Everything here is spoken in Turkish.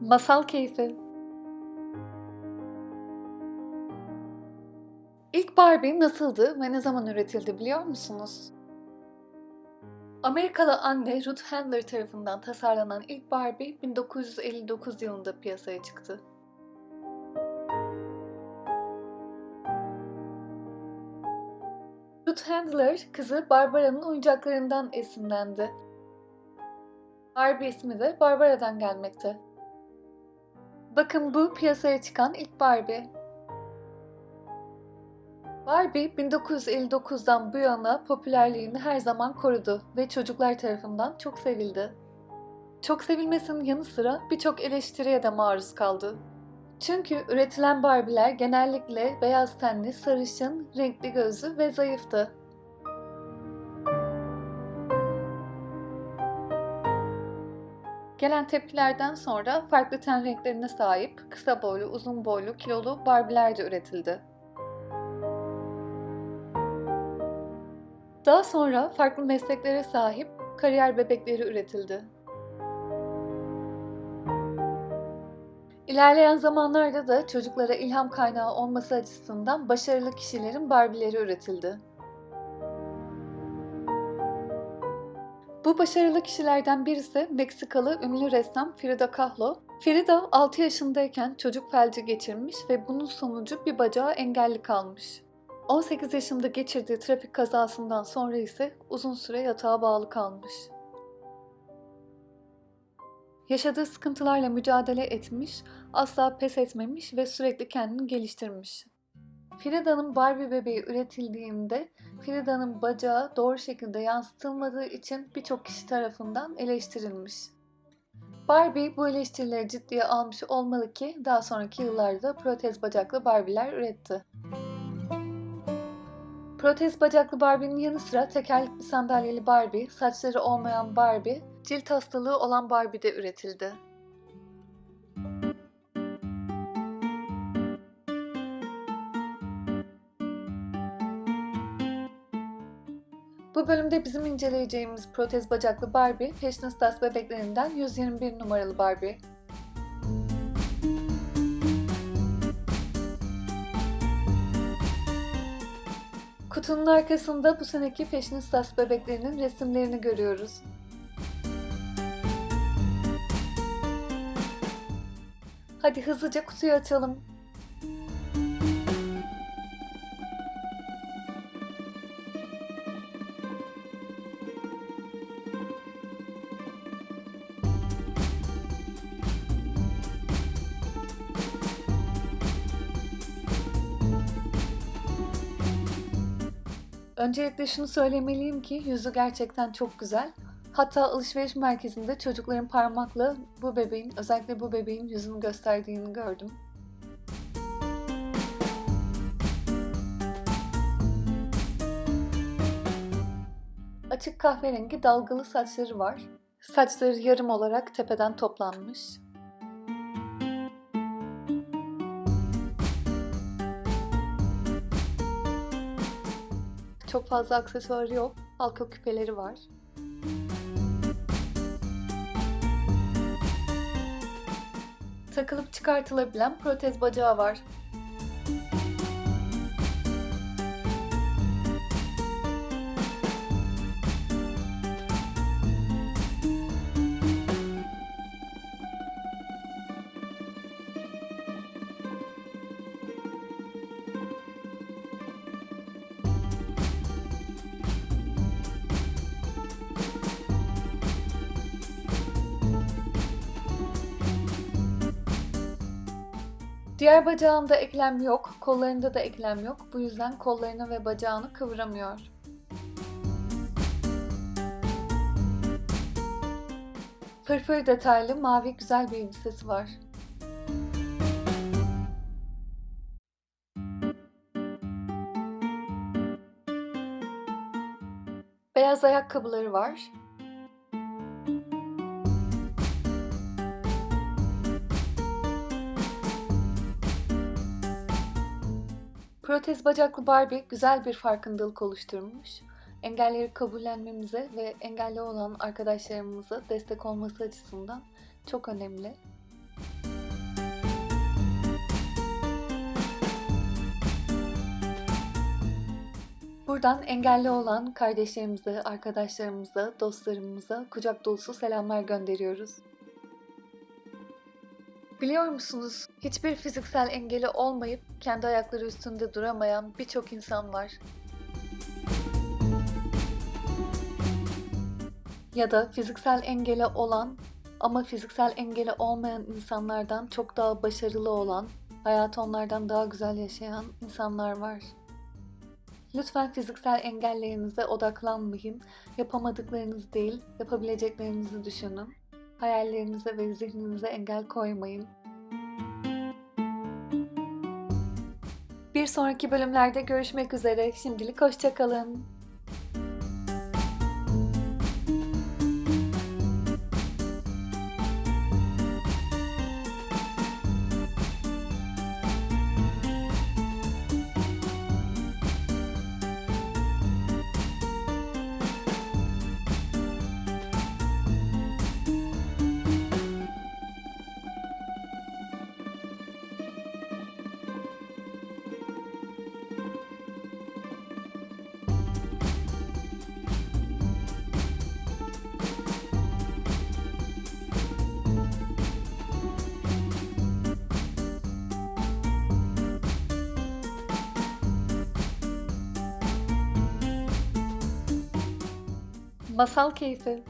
Masal keyfi. İlk Barbie nasıldı ve ne zaman üretildi biliyor musunuz? Amerikalı anne Ruth Handler tarafından tasarlanan ilk Barbie 1959 yılında piyasaya çıktı. Ruth Handler kızı Barbara'nın oyuncaklarından esinlendi. Barbie ismi de Barbara'dan gelmekte. Bakın bu piyasaya çıkan ilk Barbie. Barbie 1959'dan bu yana popülerliğini her zaman korudu ve çocuklar tarafından çok sevildi. Çok sevilmesinin yanı sıra birçok eleştiriye de maruz kaldı. Çünkü üretilen Barbie'ler genellikle beyaz tenli, sarışın, renkli gözlü ve zayıftı. Gelen tepkilerden sonra farklı ten renklerine sahip, kısa boylu, uzun boylu, kilolu Barbie'ler de üretildi. Daha sonra farklı mesleklere sahip kariyer bebekleri üretildi. İlerleyen zamanlarda da çocuklara ilham kaynağı olması açısından başarılı kişilerin Barbie'leri üretildi. Bu başarılı kişilerden birisi Meksikalı ünlü ressam Frida Kahlo. Frida 6 yaşındayken çocuk felci geçirmiş ve bunun sonucu bir bacağı engelli kalmış. 18 yaşında geçirdiği trafik kazasından sonra ise uzun süre yatağa bağlı kalmış. Yaşadığı sıkıntılarla mücadele etmiş, asla pes etmemiş ve sürekli kendini geliştirmiş. Frida'nın Barbie bebeği üretildiğinde Frida'nın bacağı doğru şekilde yansıtılmadığı için birçok kişi tarafından eleştirilmiş. Barbie bu eleştirileri ciddiye almış olmalı ki daha sonraki yıllarda protez bacaklı Barbie'ler üretti. Protez bacaklı Barbie'nin yanı sıra tekerlekli sandalyeli Barbie, saçları olmayan Barbie, cilt hastalığı olan Barbie de üretildi. Bu bölümde bizim inceleyeceğimiz protez bacaklı Barbie, Fashionistas bebeklerinden 121 numaralı Barbie. Kutunun arkasında bu seneki Fashionistas bebeklerinin resimlerini görüyoruz. Hadi hızlıca kutuyu açalım. Öncelikle şunu söylemeliyim ki yüzü gerçekten çok güzel. Hatta alışveriş merkezinde çocukların parmakla bu bebeğin, özellikle bu bebeğin yüzünü gösterdiğini gördüm. Açık kahverengi dalgalı saçları var. Saçları yarım olarak tepeden toplanmış. Çok fazla aksesuarı yok. Halka küpeleri var. Takılıp çıkartılabilen protez bacağı var. Diğer bacağında eklem yok, kollarında da eklem yok. Bu yüzden kollarını ve bacağını kıvıramıyor. Fırfır detaylı mavi güzel bir elbisesi var. Beyaz ayakkabıları var. Protez bacaklı Barbie güzel bir farkındalık oluşturmuş. Engelleri kabullenmemize ve engelli olan arkadaşlarımıza destek olması açısından çok önemli. Buradan engelli olan kardeşlerimize, arkadaşlarımıza, dostlarımıza kucak dolusu selamlar gönderiyoruz. Biliyor musunuz? Hiçbir fiziksel engeli olmayıp kendi ayakları üstünde duramayan birçok insan var. Ya da fiziksel engeli olan ama fiziksel engeli olmayan insanlardan çok daha başarılı olan, hayatı onlardan daha güzel yaşayan insanlar var. Lütfen fiziksel engellerinize odaklanmayın. Yapamadıklarınız değil, yapabileceklerinizi düşünün. Hayallerinize ve zihninize engel koymayın. Bir sonraki bölümlerde görüşmek üzere. Şimdilik hoşçakalın. Masal keyfi.